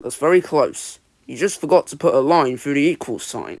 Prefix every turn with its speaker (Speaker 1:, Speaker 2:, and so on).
Speaker 1: That's very close. You just forgot to put a line through the equals sign.